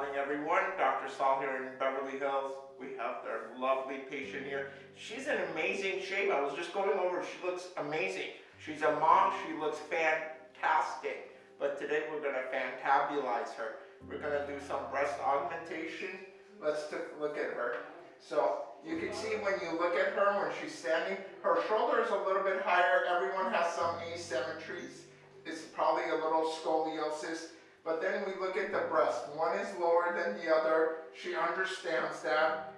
morning, everyone. Dr. Saul here in Beverly Hills. We have our lovely patient here. She's in amazing shape. I was just going over. She looks amazing. She's a mom. She looks fantastic. But today we're going to fantabulize her. We're going to do some breast augmentation. Let's look at her. So you can see when you look at her when she's standing, her shoulder is a little bit higher. Everyone has some asymmetries. It's probably a little scoliosis. But then we look at the breast. One is lower than the other. She understands that.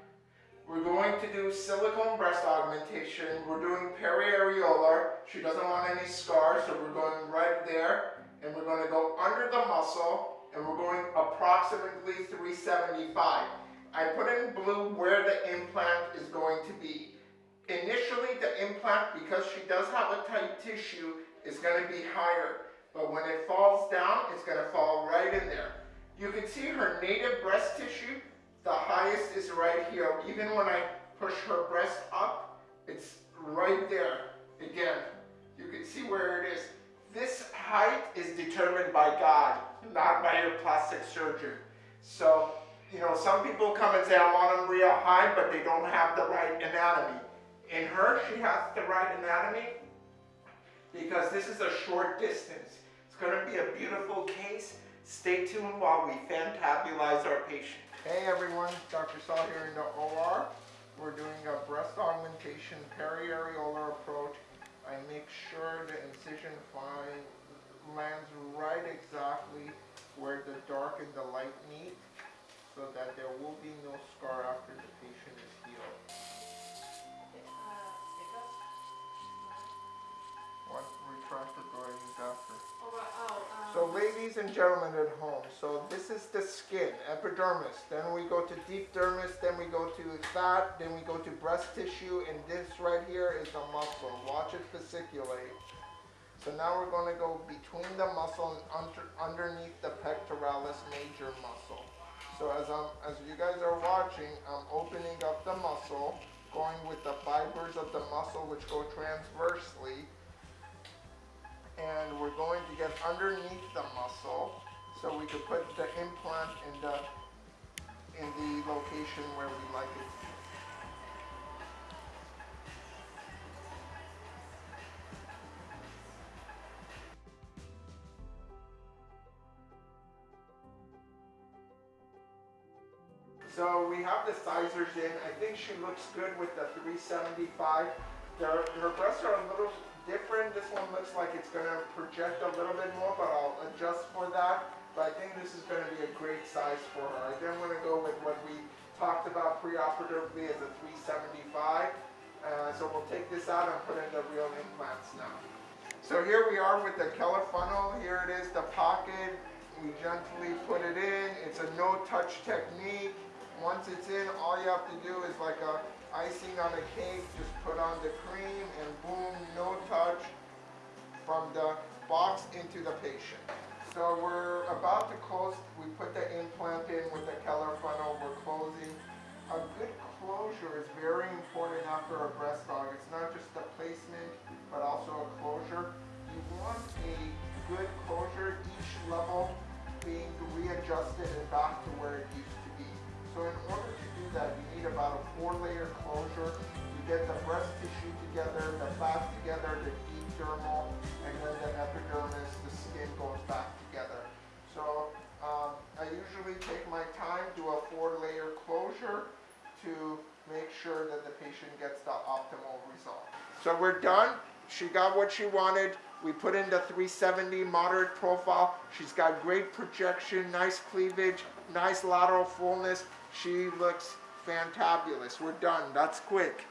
We're going to do silicone breast augmentation. We're doing periareolar. She doesn't want any scars, so we're going right there. And we're going to go under the muscle, and we're going approximately 375. I put in blue where the implant is going to be. Initially, the implant, because she does have a tight tissue, is going to be higher. But when it falls down, it's going to fall. You can see her native breast tissue, the highest is right here. Even when I push her breast up, it's right there. Again, you can see where it is. This height is determined by God, not by your plastic surgeon. So, you know, some people come and say, I want them real high, but they don't have the right anatomy. In her, she has the right anatomy because this is a short distance It's going to be a beautiful case. Stay tuned while we fantabulize our patient. Hey everyone, Dr. Saul here in the OR. We're doing a breast augmentation periareolar approach. I make sure the incision fine lands right exactly where the dark and the light meet so that there will be no scar after the patient is healed. What retractor do I use after? So ladies and gentlemen at home, so this is the skin, epidermis. Then we go to deep dermis, then we go to fat, then we go to breast tissue, and this right here is the muscle. Watch it fasciculate. So now we're going to go between the muscle and under, underneath the pectoralis major muscle. So as, I'm, as you guys are watching, I'm opening up the muscle, going with the fibers of the muscle which go transversely, and we're going to get underneath the muscle so we could put the implant in the in the location where we like it. So we have the sizers in. I think she looks good with the 375. Her, her breasts are a little different. Looks like it's going to project a little bit more, but I'll adjust for that. But I think this is going to be a great size for her. I then want to go with what we talked about preoperatively as a 375. Uh, so we'll take this out and put in the real implants now. So here we are with the Keller funnel. Here it is, the pocket. We gently put it in. It's a no-touch technique. Once it's in, all you have to do is like a icing on a cake, just put on the cream and boom, no touch from the box into the patient. So we're about to close, we put the implant in with the Keller funnel, we're closing. A good closure is very important after a breast aug. It's not just the placement, but also a closure. You want a good closure, each level being readjusted and back to where it used to be. So in order to do that, you need about a four-layer closure. You get the breast tissue together, the fat to make sure that the patient gets the optimal result. So we're done. She got what she wanted. We put in the 370 moderate profile. She's got great projection, nice cleavage, nice lateral fullness. She looks fantabulous. We're done. That's quick.